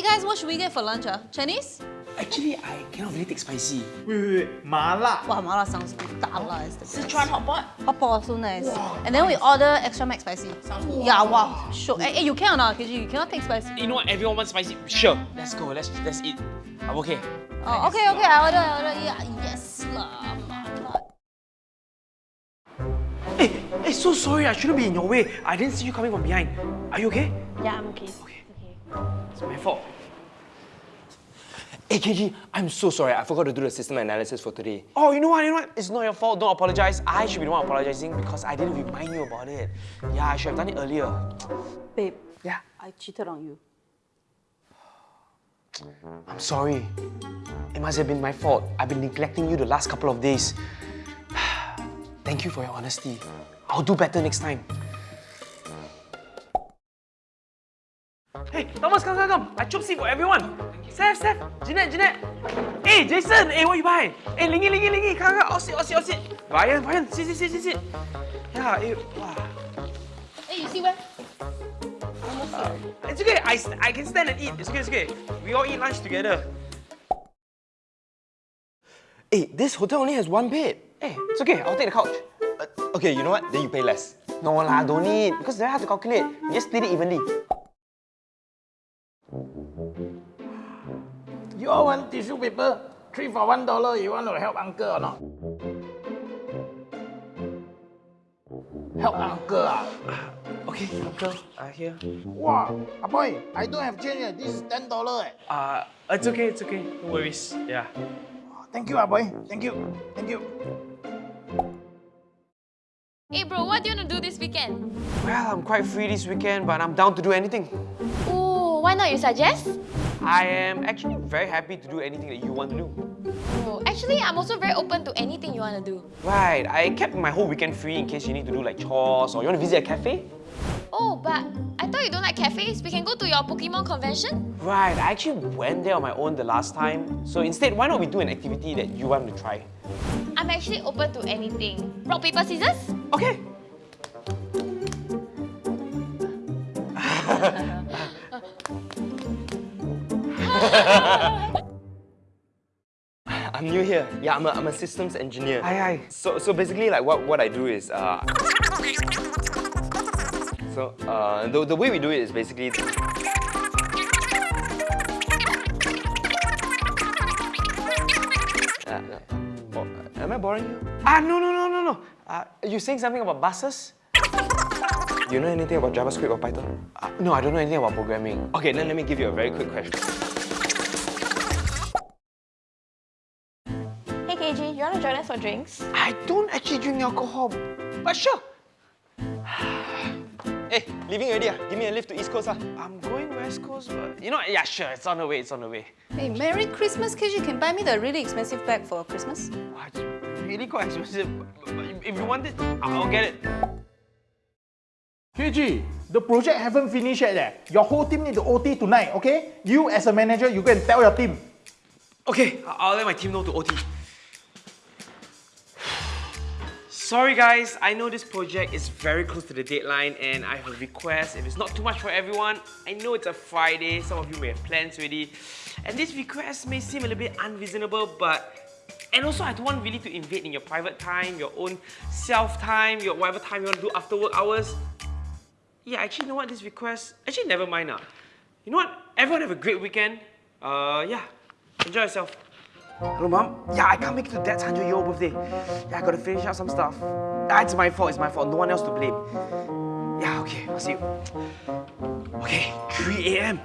Hey guys, what should we get for lunch? Uh? Chinese? Actually, I cannot really take spicy. Wait, wait, wait. Mala. Wow, mala sounds good. Dala is the best. Sichuan hotpot. Hot pot so nice. And then we order extra mac spicy. Yeah, wow. Sure. Hey, hey, you can or not, KG? You cannot take spicy. You know what? Everyone wants spicy. Sure. Let's go. Let's let's eat. I'm okay. Oh, okay, okay. I order, I order. Yeah, yes lah. mala. Hey, hey, so sorry. I shouldn't be in your way. I didn't see you coming from behind. Are you okay? Yeah, I'm okay. okay. Okay. It's my fault. Hey KG, I'm so sorry. I forgot to do the system analysis for today. Oh, you know what? You know what? It's not your fault. Don't apologize. I should be the one apologizing because I didn't remind you about it. Yeah, I should have done it earlier. Babe, Yeah. I cheated on you. I'm sorry. It must have been my fault. I've been neglecting you the last couple of days. Thank you for your honesty. I'll do better next time. Thomas, come, come, come. I chopped seed for everyone. Steph, Steph, Jeanette, Jeanette. Hey, Jason, hey, what you buy? Hey, Lingy, Lingy, Lingy, come, come, all sit, all sit, all sit. Ryan, Ryan, sit, sit, sit, sit, sit. Yeah, hey, wow. Hey, you see where? It's okay, I, I can stand and eat. It's okay, it's okay. We all eat lunch together. Hey, this hotel only has one bed. Hey, it's okay, I'll take the couch. Uh, okay, you know what? Then you pay less. No lah, don't need. Because they have to calculate. You just split it evenly. You all want tissue paper? Three for one dollar. You want to help uncle or not? Help uncle ah? Okay, uncle, uh, here. Wow, ah boy, I don't have change. eh. This is ten dollar. Eh. Uh, it's okay, it's okay. No worries. Yeah. Thank you, ah boy. Thank you. Thank you. Hey bro, what do you want to do this weekend? Well, I'm quite free this weekend, but I'm down to do anything. Why not you suggest? I am actually very happy to do anything that you want to do. Oh, actually, I'm also very open to anything you want to do. Right, I kept my whole weekend free in case you need to do like chores or you want to visit a cafe. Oh, but I thought you don't like cafes. We can go to your Pokemon convention. Right, I actually went there on my own the last time. So instead, why not we do an activity that you want to try? I'm actually open to anything. Rock, paper, scissors? Okay. I'm new here. Yeah, I'm a, I'm a systems engineer. Aye, aye. So, so basically, like what, what I do is, uh, so uh, the, the way we do it is basically. Uh, am I boring you? Ah, no, no, no, no, no. Uh, you saying something about buses? You know anything about JavaScript or Python? Uh, no, I don't know anything about programming. Okay, then let me give you a very quick question. Hey KG, you want to join us for drinks? I don't actually drink alcohol, but sure. Hey, leaving already? ah? Give me a lift to East Coast. ah. I'm going West Coast, but you know, yeah, sure, it's on the way, it's on the way. Hey, Merry Christmas, KG. Can buy me the really expensive bag for Christmas? Wow, it's really quite expensive. but- but If you want it, I'll get it. KG, the project haven't finished yet. Eh. Your whole team need to OT tonight, okay? You as a manager, you go and tell your team. Okay, I'll let my team know to OT. Sorry guys, I know this project is very close to the deadline and I have a request. If it's not too much for everyone, I know it's a Friday, some of you may have plans already. And this request may seem a little bit unreasonable, but... And also, I don't want really to invade in your private time, your own self-time, your whatever time you want to do after work hours. Yeah, actually, you know what? This request... Actually, never mind now. You know what? Everyone have a great weekend. Uh, yeah. Enjoy yourself. Hello, Mom. Yeah, I can't make it to Dad's 100 year old birthday. Yeah, I gotta finish out some stuff. Ah, it's my fault, it's my fault. No one else to blame. Yeah, okay, I'll see you. Okay, 3 a.m.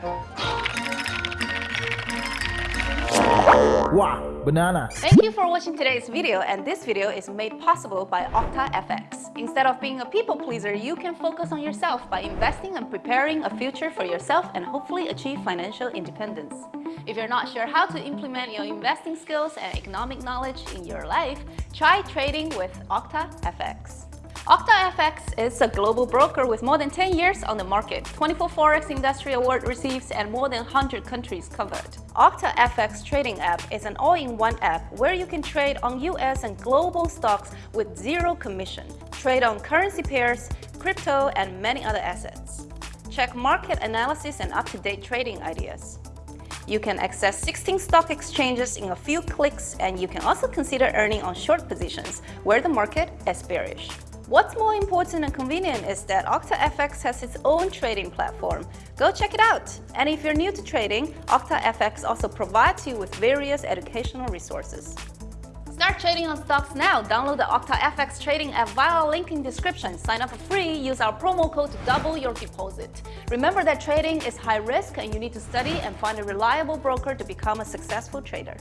Wow, banana. Thank you for watching today's video and this video is made possible by OctaFX. Instead of being a people pleaser, you can focus on yourself by investing and preparing a future for yourself and hopefully achieve financial independence. If you're not sure how to implement your investing skills and economic knowledge in your life, try trading with Okta FX. FX is a global broker with more than 10 years on the market, 24 Forex Industry Award receives and more than 100 countries covered. OctaFX Trading app is an all-in-one app where you can trade on US and global stocks with zero commission, trade on currency pairs, crypto, and many other assets. Check market analysis and up-to-date trading ideas. You can access 16 stock exchanges in a few clicks, and you can also consider earning on short positions where the market is bearish. What's more important and convenient is that OctaFX has its own trading platform. Go check it out! And if you're new to trading, OctaFX also provides you with various educational resources. Start trading on stocks now. Download the OctaFX trading app via a link in description. Sign up for free. Use our promo code to double your deposit. Remember that trading is high risk and you need to study and find a reliable broker to become a successful trader.